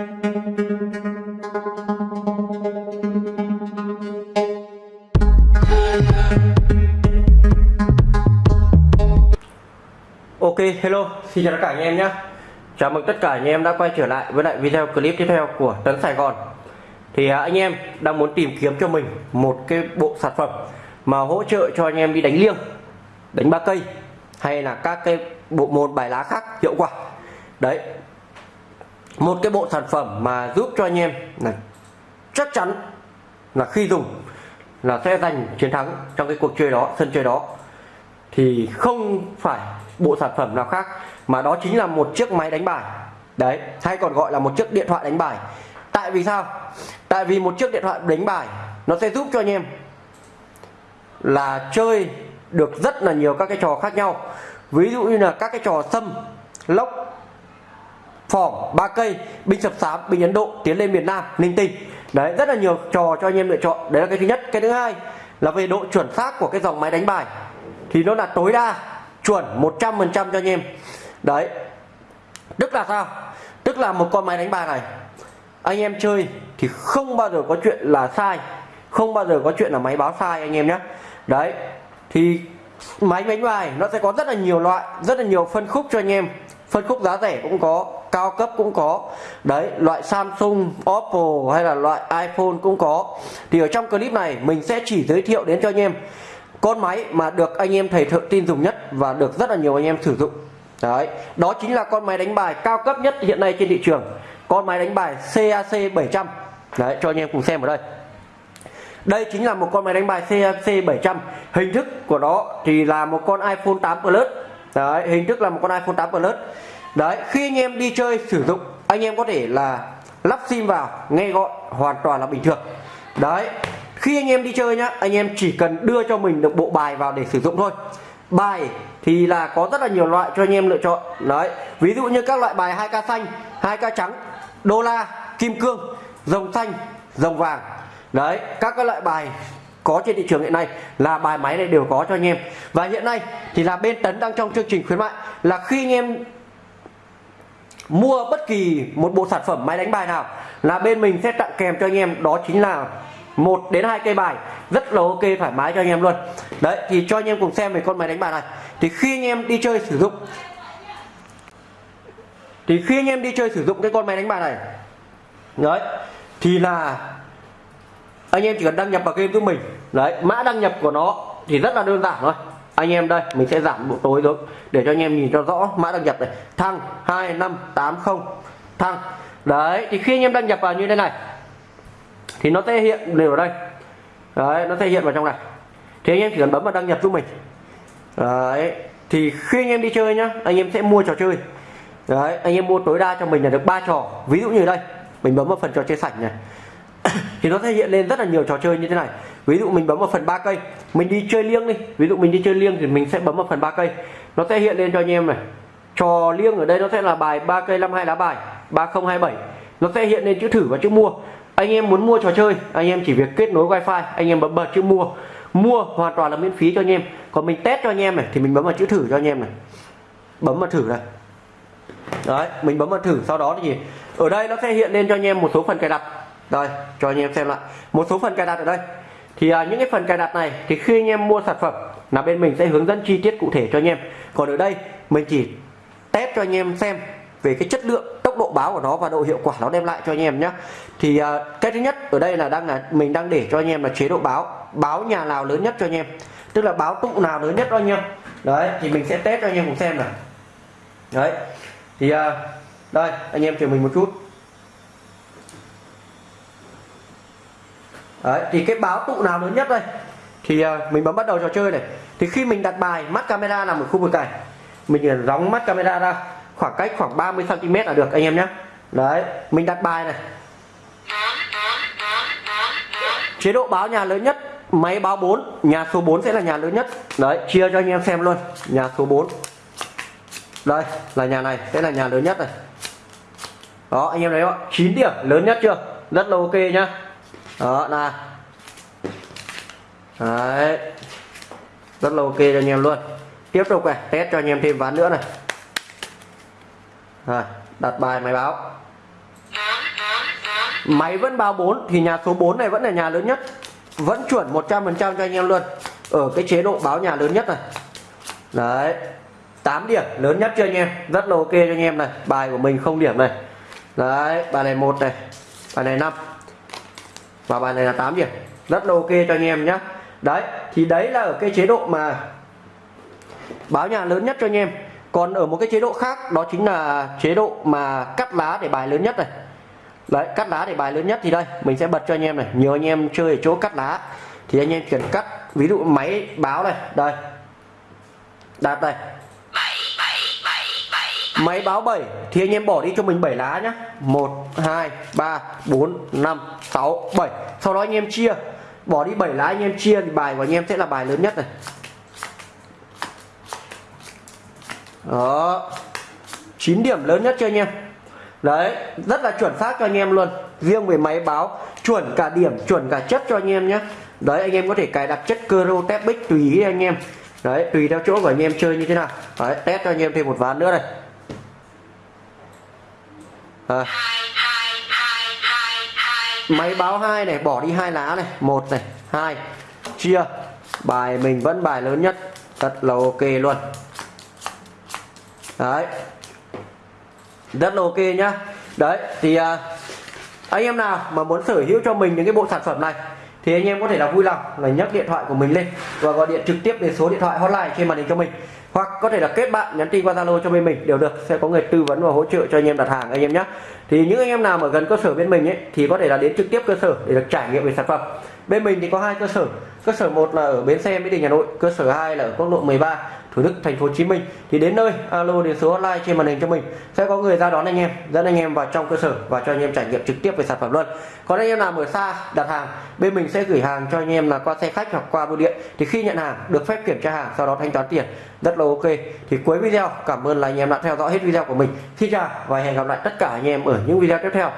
Ok, hello, xin chào tất cả anh em nhé. Chào mừng tất cả anh em đã quay trở lại với lại video clip tiếp theo của Tấn Sài Gòn. Thì à, anh em đang muốn tìm kiếm cho mình một cái bộ sản phẩm mà hỗ trợ cho anh em đi đánh liêng Đánh ba cây hay là các cái bộ môn bài lá khác hiệu quả. Đấy một cái bộ sản phẩm mà giúp cho anh em là chắc chắn là khi dùng là sẽ giành chiến thắng trong cái cuộc chơi đó, sân chơi đó. Thì không phải bộ sản phẩm nào khác mà đó chính là một chiếc máy đánh bài. Đấy hay còn gọi là một chiếc điện thoại đánh bài. Tại vì sao? Tại vì một chiếc điện thoại đánh bài nó sẽ giúp cho anh em là chơi được rất là nhiều các cái trò khác nhau. Ví dụ như là các cái trò xâm lốc phỏng ba cây, binh sập sám, binh ấn độ tiến lên miền nam linh tinh. Đấy, rất là nhiều trò cho anh em lựa chọn. Đấy là cái thứ nhất. Cái thứ hai là về độ chuẩn xác của cái dòng máy đánh bài. Thì nó là tối đa chuẩn 100% cho anh em. Đấy. Tức là sao? Tức là một con máy đánh bài này, anh em chơi thì không bao giờ có chuyện là sai. Không bao giờ có chuyện là máy báo sai, anh em nhé. Đấy. Thì máy đánh bài nó sẽ có rất là nhiều loại, rất là nhiều phân khúc cho anh em phân khúc giá rẻ cũng có, cao cấp cũng có. Đấy, loại Samsung, Oppo hay là loại iPhone cũng có. Thì ở trong clip này mình sẽ chỉ giới thiệu đến cho anh em con máy mà được anh em thầy thợ tin dùng nhất và được rất là nhiều anh em sử dụng. Đấy, đó chính là con máy đánh bài cao cấp nhất hiện nay trên thị trường. Con máy đánh bài CAC 700 đấy, cho anh em cùng xem ở đây. Đây chính là một con máy đánh bài CAC 700 hình thức của nó thì là một con iPhone 8 Plus đấy, hình thức là một con iPhone 8 Plus. Đấy, khi anh em đi chơi sử dụng, anh em có thể là lắp sim vào, nghe gọi, hoàn toàn là bình thường. Đấy, khi anh em đi chơi nhá, anh em chỉ cần đưa cho mình được bộ bài vào để sử dụng thôi. Bài thì là có rất là nhiều loại cho anh em lựa chọn. Đấy, ví dụ như các loại bài 2k xanh 2k trắng, đô la, kim cương, rồng xanh, rồng vàng. Đấy, các cái loại bài có trên thị trường hiện nay là bài máy này đều có cho anh em. Và hiện nay thì là bên tấn đang trong chương trình khuyến mại là khi anh em mua bất kỳ một bộ sản phẩm máy đánh bài nào là bên mình sẽ tặng kèm cho anh em. Đó chính là một đến hai cây bài rất là ok, thoải mái cho anh em luôn. Đấy, thì cho anh em cùng xem về con máy đánh bài này. Thì khi anh em đi chơi sử dụng, thì khi anh em đi chơi sử dụng cái con máy đánh bài này, đấy, thì là anh em chỉ cần đăng nhập vào game của mình. Đấy, mã đăng nhập của nó thì rất là đơn giản thôi. Anh em đây, mình sẽ giảm độ tối xuống để cho anh em nhìn cho rõ mã đăng nhập này. Thăng 2580 thăng. Đấy, thì khi anh em đăng nhập vào như thế này, thì nó sẽ hiện đều ở đây. Đấy, nó sẽ hiện vào trong này. Thì anh em chỉ cần bấm vào đăng nhập giúp mình. Đấy, thì khi anh em đi chơi nhá, anh em sẽ mua trò chơi. Đấy, anh em mua tối đa cho mình là được ba trò. Ví dụ như đây, mình bấm vào phần trò chơi sạch này thì nó sẽ hiện lên rất là nhiều trò chơi như thế này. Ví dụ mình bấm vào phần ba cây, mình đi chơi liêng đi. Ví dụ mình đi chơi liêng thì mình sẽ bấm vào phần ba cây. Nó sẽ hiện lên cho anh em này. Trò liêng ở đây nó sẽ là bài ba cây năm hai lá bài, ba không hai bảy. Nó sẽ hiện lên chữ thử và chữ mua. Anh em muốn mua trò chơi, anh em chỉ việc kết nối wifi, anh em bấm bật chữ mua. Mua hoàn toàn là miễn phí cho anh em. Còn mình test cho anh em này, thì mình bấm vào chữ thử cho anh em này. Bấm vào thử này. Đấy, mình bấm vào thử, sau đó thì ở đây nó sẽ hiện lên cho anh em một số phần cài đặt đây cho anh em xem lại. Một số phần cài đặt ở đây. Thì à, những cái phần cài đặt này thì khi anh em mua sản phẩm là bên mình sẽ hướng dẫn chi tiết cụ thể cho anh em. Còn ở đây mình chỉ test cho anh em xem về cái chất lượng tốc độ báo của nó và độ hiệu quả nó đem lại cho anh em nhé thì uh, cái thứ nhất ở đây là đang là mình đang để cho anh em là chế độ báo báo nhà nào lớn nhất cho anh em. Tức là báo tụ nào lớn nhất cho anh em. Đấy thì mình sẽ test cho anh em cùng xem này đấy thì uh, đây anh em chờ mình một chút. Đấy thì cái báo tụ nào lớn nhất đây? Thì uh, mình bấm bắt đầu trò chơi này. Thì khi mình đặt bài mắt camera nằm ở khu vực này mình à, đóng mắt camera ra khoảng cách khoảng 30 cm là được anh em nhé đấy mình đặt bài này. Chế độ báo nhà lớn nhất máy báo 4 nhà số 4 sẽ là nhà lớn nhất. Đấy chia cho anh em xem luôn nhà số 4 đây là nhà này sẽ là nhà lớn nhất này. Đó anh em thấy không 9 điểm lớn nhất chưa? Rất là ok nhá đó nè đấy. Rất là ok cho anh em luôn. Tiếp tục này, test cho anh em thêm ván nữa này. Rồi, đặt bài máy báo. Máy vẫn báo 4 thì nhà số 4 này vẫn là nhà lớn nhất. Vẫn chuẩn 100% cho anh em luôn. Ở cái chế độ báo nhà lớn nhất này. Đấy. 8 điểm, lớn nhất cho anh em? Rất là ok cho anh em này. Bài của mình không điểm này. Đấy, bài này một này. Bài này 5 và bài này là 8 điểm. Rất là ok cho anh em nhé đấy, thì đấy là ở cái chế độ mà báo nhà lớn nhất cho anh em. Còn ở một cái chế độ khác, đó chính là chế độ mà cắt lá để bài lớn nhất này. Đấy, cắt lá để bài lớn nhất thì đây, mình sẽ bật cho anh em này. Nhiều anh em chơi ở chỗ cắt lá, thì anh em cần cắt. Ví dụ máy báo này, đây. Đạt đây máy báo 7 thì anh em bỏ đi cho mình 7 lá nhá. 1 2 3 4 5 6 7 sau đó anh em chia. Bỏ đi 7 lá, anh em chia thì bài của anh em sẽ là bài lớn nhất này. Đó. 9 điểm lớn nhất cho anh em. Đấy, rất là chuẩn xác cho anh em luôn. Riêng về máy báo, chuẩn cả điểm, chuẩn cả chất cho anh em nhé đấy, anh em có thể cài đặt chất Cero Tepic tùy ý anh em. Đấy, tùy theo chỗ của anh em chơi như thế nào. Đấy, test cho anh em thêm một ván nữa này à. máy báo hai này bỏ đi hai lá này. Một này hai. Chia. Bài mình vẫn bài lớn nhất. Thật là ok luôn. Đấy. Rất là ok nhá. Đấy thì à, anh em nào mà muốn sở hữu cho mình những cái bộ sản phẩm này thì anh em có thể là vui lòng là nhấc điện thoại của mình lên và gọi điện trực tiếp đến số điện thoại hotline trên màn hình cho mình. Hoặc có thể là kết bạn, nhắn tin qua zalo cho bên mình, đều được. Sẽ có người tư vấn và hỗ trợ cho anh em đặt hàng anh em nhé. Thì những anh em nào mà gần cơ sở bên mình ấy, thì có thể là đến trực tiếp cơ sở để được trải nghiệm về sản phẩm. Bên mình thì có hai cơ sở cơ sở một là ở bến xe, mỹ đình, hà nội. Cơ sở 2 là ở quốc lộ 13 thủ đức, thành phố hồ chí minh. Thì đến nơi, alo đến số hotline trên màn hình cho mình. Sẽ có người ra đón anh em, dẫn anh em vào trong cơ sở và cho anh em trải nghiệm trực tiếp về sản phẩm luôn. Còn anh em nào ở xa, đặt hàng, bên mình sẽ gửi hàng cho anh em là qua xe khách hoặc qua bưu điện. Thì khi nhận hàng, được phép kiểm tra hàng, sau đó thanh toán tiền. Rất là ok. Thì cuối video, cảm ơn là anh em đã theo dõi hết video của mình. Xin chào và hẹn gặp lại tất cả anh em ở những video tiếp theo.